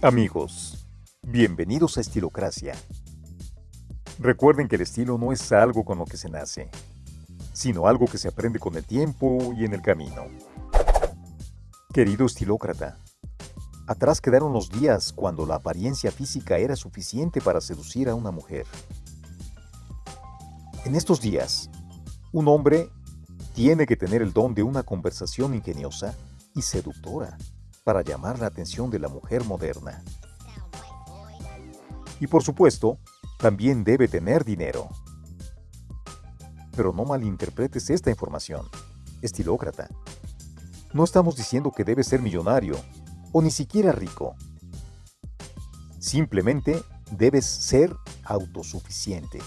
Amigos, bienvenidos a Estilocracia. Recuerden que el estilo no es algo con lo que se nace, sino algo que se aprende con el tiempo y en el camino. Querido estilócrata, atrás quedaron los días cuando la apariencia física era suficiente para seducir a una mujer. En estos días, un hombre tiene que tener el don de una conversación ingeniosa y seductora para llamar la atención de la mujer moderna. Y por supuesto, también debe tener dinero. Pero no malinterpretes esta información, estilócrata. No estamos diciendo que debe ser millonario o ni siquiera rico. Simplemente debes ser autosuficiente,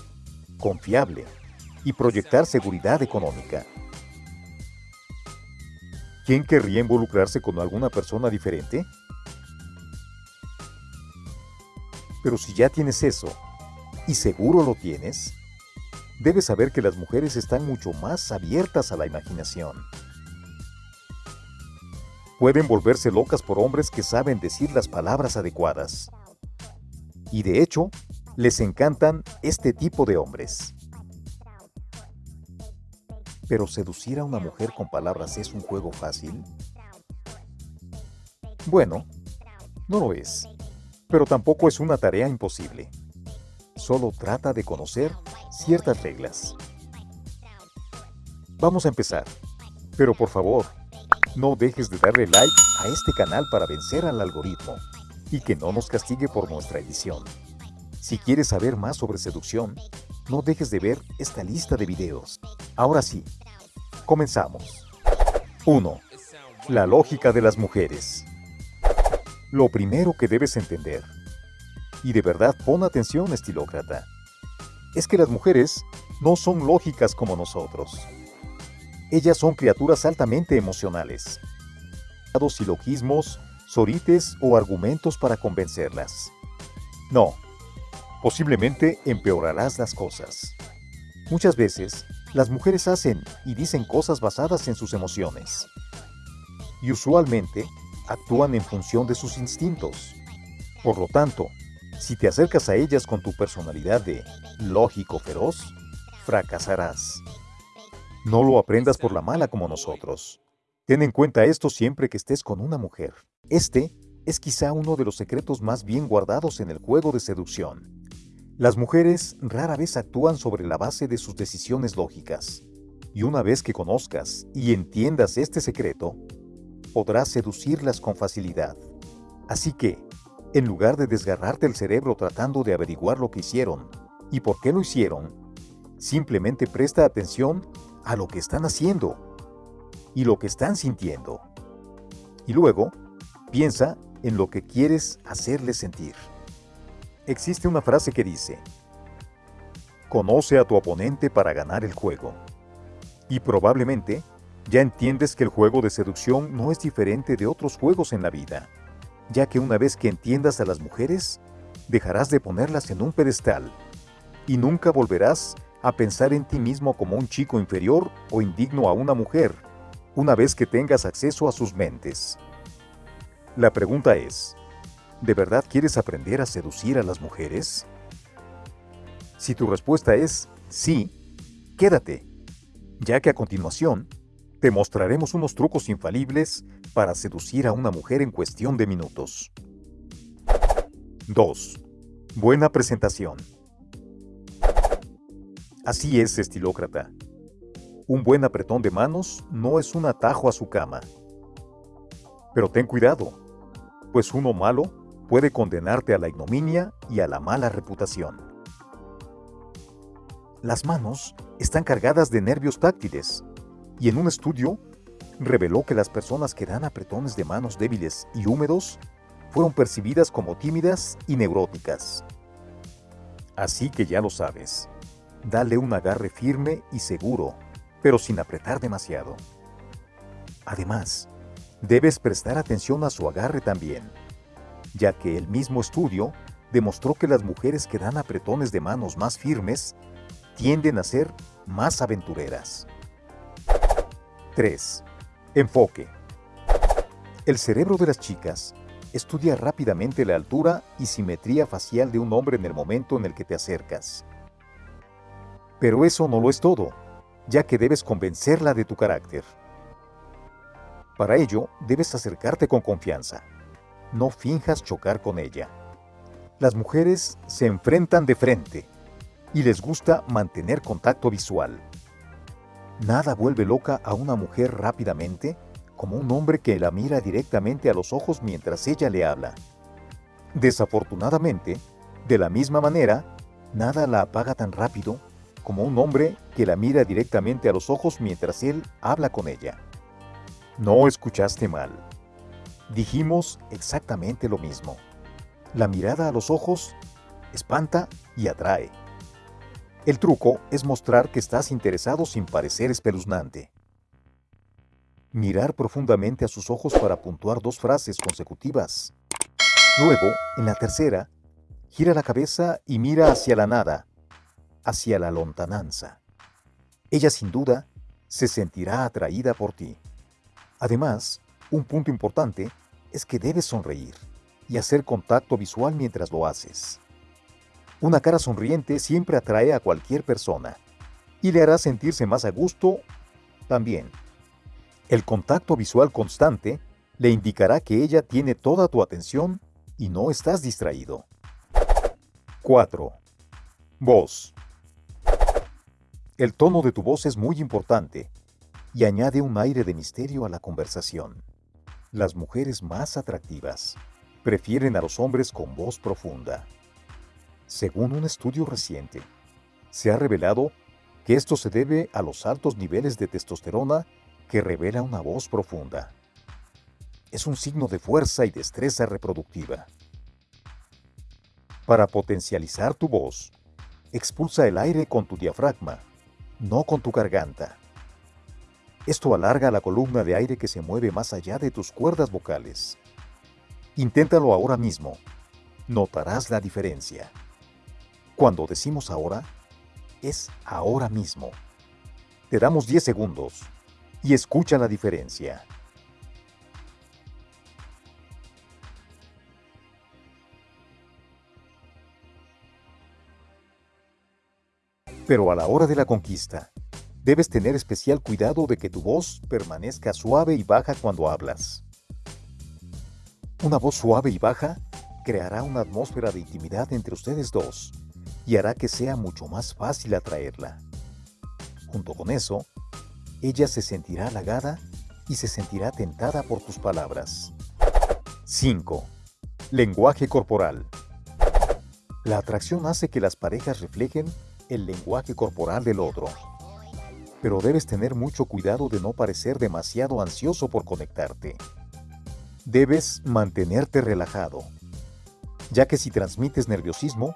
confiable y proyectar seguridad económica. ¿Quién querría involucrarse con alguna persona diferente? Pero si ya tienes eso, y seguro lo tienes, debes saber que las mujeres están mucho más abiertas a la imaginación. Pueden volverse locas por hombres que saben decir las palabras adecuadas. Y de hecho, les encantan este tipo de hombres. Pero seducir a una mujer con palabras es un juego fácil. Bueno, no lo es, pero tampoco es una tarea imposible. Solo trata de conocer ciertas reglas. Vamos a empezar, pero por favor, no dejes de darle like a este canal para vencer al algoritmo y que no nos castigue por nuestra edición. Si quieres saber más sobre seducción, no dejes de ver esta lista de videos. Ahora sí, comenzamos. 1. La lógica de las mujeres. Lo primero que debes entender, y de verdad pon atención estilócrata, es que las mujeres no son lógicas como nosotros. Ellas son criaturas altamente emocionales. Silogismos, sorites o argumentos para convencerlas. No, posiblemente empeorarás las cosas. Muchas veces, las mujeres hacen y dicen cosas basadas en sus emociones. Y usualmente, actúan en función de sus instintos. Por lo tanto, si te acercas a ellas con tu personalidad de lógico feroz, fracasarás. No lo aprendas por la mala como nosotros. Ten en cuenta esto siempre que estés con una mujer. Este es quizá uno de los secretos más bien guardados en el juego de seducción. Las mujeres rara vez actúan sobre la base de sus decisiones lógicas. Y una vez que conozcas y entiendas este secreto, podrás seducirlas con facilidad. Así que, en lugar de desgarrarte el cerebro tratando de averiguar lo que hicieron y por qué lo hicieron, simplemente presta atención a lo que están haciendo y lo que están sintiendo. Y luego, piensa en lo que quieres hacerles sentir. Existe una frase que dice, Conoce a tu oponente para ganar el juego. Y probablemente ya entiendes que el juego de seducción no es diferente de otros juegos en la vida, ya que una vez que entiendas a las mujeres, dejarás de ponerlas en un pedestal y nunca volverás a pensar en ti mismo como un chico inferior o indigno a una mujer, una vez que tengas acceso a sus mentes. La pregunta es, ¿De verdad quieres aprender a seducir a las mujeres? Si tu respuesta es sí, quédate, ya que a continuación te mostraremos unos trucos infalibles para seducir a una mujer en cuestión de minutos. 2. Buena presentación. Así es, estilócrata. Un buen apretón de manos no es un atajo a su cama. Pero ten cuidado, pues uno malo puede condenarte a la ignominia y a la mala reputación. Las manos están cargadas de nervios táctiles y en un estudio reveló que las personas que dan apretones de manos débiles y húmedos fueron percibidas como tímidas y neuróticas. Así que ya lo sabes, dale un agarre firme y seguro, pero sin apretar demasiado. Además, debes prestar atención a su agarre también ya que el mismo estudio demostró que las mujeres que dan apretones de manos más firmes tienden a ser más aventureras. 3. Enfoque. El cerebro de las chicas estudia rápidamente la altura y simetría facial de un hombre en el momento en el que te acercas. Pero eso no lo es todo, ya que debes convencerla de tu carácter. Para ello, debes acercarte con confianza. No finjas chocar con ella. Las mujeres se enfrentan de frente y les gusta mantener contacto visual. Nada vuelve loca a una mujer rápidamente como un hombre que la mira directamente a los ojos mientras ella le habla. Desafortunadamente, de la misma manera, nada la apaga tan rápido como un hombre que la mira directamente a los ojos mientras él habla con ella. No escuchaste mal. Dijimos exactamente lo mismo. La mirada a los ojos espanta y atrae. El truco es mostrar que estás interesado sin parecer espeluznante. Mirar profundamente a sus ojos para puntuar dos frases consecutivas. Luego, en la tercera, gira la cabeza y mira hacia la nada, hacia la lontananza. Ella sin duda se sentirá atraída por ti. Además, un punto importante es que debes sonreír y hacer contacto visual mientras lo haces. Una cara sonriente siempre atrae a cualquier persona y le hará sentirse más a gusto también. El contacto visual constante le indicará que ella tiene toda tu atención y no estás distraído. 4. Voz. El tono de tu voz es muy importante y añade un aire de misterio a la conversación. Las mujeres más atractivas prefieren a los hombres con voz profunda. Según un estudio reciente, se ha revelado que esto se debe a los altos niveles de testosterona que revela una voz profunda. Es un signo de fuerza y destreza reproductiva. Para potencializar tu voz, expulsa el aire con tu diafragma, no con tu garganta. Esto alarga la columna de aire que se mueve más allá de tus cuerdas vocales. Inténtalo ahora mismo. Notarás la diferencia. Cuando decimos ahora, es ahora mismo. Te damos 10 segundos y escucha la diferencia. Pero a la hora de la conquista, debes tener especial cuidado de que tu voz permanezca suave y baja cuando hablas. Una voz suave y baja creará una atmósfera de intimidad entre ustedes dos y hará que sea mucho más fácil atraerla. Junto con eso, ella se sentirá halagada y se sentirá tentada por tus palabras. 5. Lenguaje corporal. La atracción hace que las parejas reflejen el lenguaje corporal del otro. Pero debes tener mucho cuidado de no parecer demasiado ansioso por conectarte. Debes mantenerte relajado, ya que si transmites nerviosismo,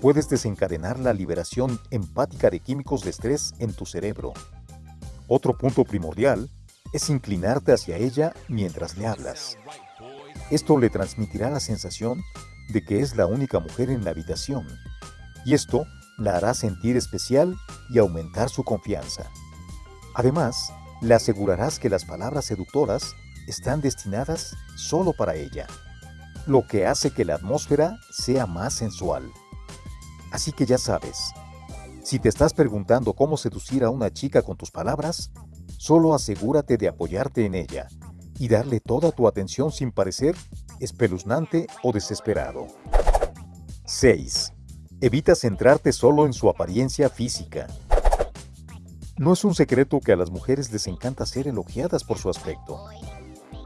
puedes desencadenar la liberación empática de químicos de estrés en tu cerebro otro punto primordial es inclinarte hacia ella mientras le hablas. Esto le transmitirá la sensación de que es la única mujer en la habitación, y esto la hará sentir especial y aumentar su confianza. Además, le asegurarás que las palabras seductoras están destinadas solo para ella, lo que hace que la atmósfera sea más sensual. Así que ya sabes, si te estás preguntando cómo seducir a una chica con tus palabras, solo asegúrate de apoyarte en ella y darle toda tu atención sin parecer espeluznante o desesperado. 6. Evita centrarte solo en su apariencia física. No es un secreto que a las mujeres les encanta ser elogiadas por su aspecto,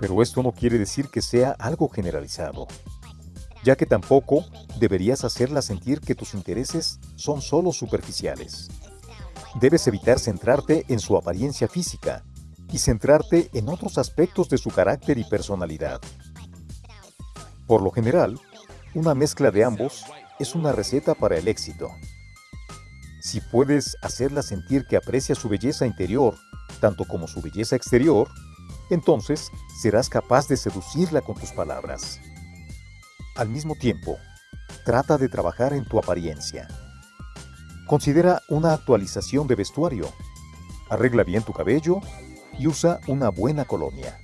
pero esto no quiere decir que sea algo generalizado ya que tampoco deberías hacerla sentir que tus intereses son solo superficiales. Debes evitar centrarte en su apariencia física y centrarte en otros aspectos de su carácter y personalidad. Por lo general, una mezcla de ambos es una receta para el éxito. Si puedes hacerla sentir que aprecia su belleza interior, tanto como su belleza exterior, entonces serás capaz de seducirla con tus palabras. Al mismo tiempo, trata de trabajar en tu apariencia. Considera una actualización de vestuario. Arregla bien tu cabello y usa una buena colonia.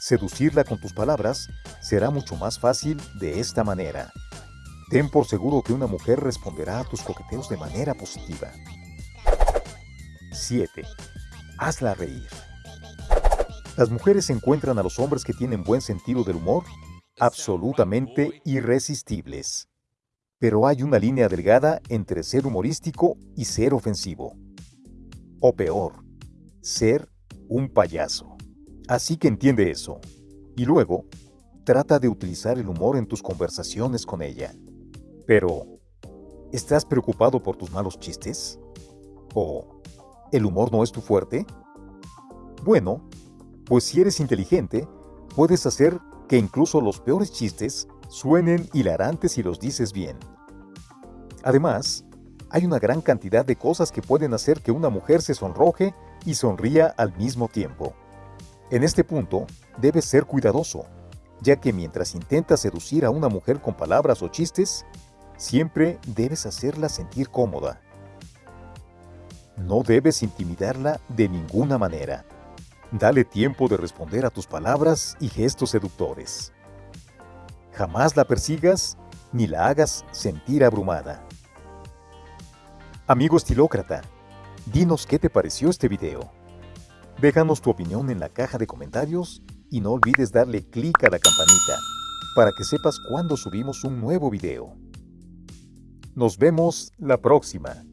Seducirla con tus palabras será mucho más fácil de esta manera. Ten por seguro que una mujer responderá a tus coqueteos de manera positiva. 7. Hazla reír. Las mujeres encuentran a los hombres que tienen buen sentido del humor absolutamente irresistibles. Pero hay una línea delgada entre ser humorístico y ser ofensivo. O peor, ser un payaso. Así que entiende eso. Y luego, trata de utilizar el humor en tus conversaciones con ella. Pero, ¿estás preocupado por tus malos chistes? ¿O el humor no es tu fuerte? Bueno, pues si eres inteligente, puedes hacer que incluso los peores chistes suenen hilarantes si los dices bien. Además, hay una gran cantidad de cosas que pueden hacer que una mujer se sonroje y sonría al mismo tiempo. En este punto, debes ser cuidadoso, ya que mientras intentas seducir a una mujer con palabras o chistes, siempre debes hacerla sentir cómoda. No debes intimidarla de ninguna manera. Dale tiempo de responder a tus palabras y gestos seductores. Jamás la persigas ni la hagas sentir abrumada. Amigo estilócrata, dinos qué te pareció este video. Déjanos tu opinión en la caja de comentarios y no olvides darle clic a la campanita para que sepas cuando subimos un nuevo video. Nos vemos la próxima.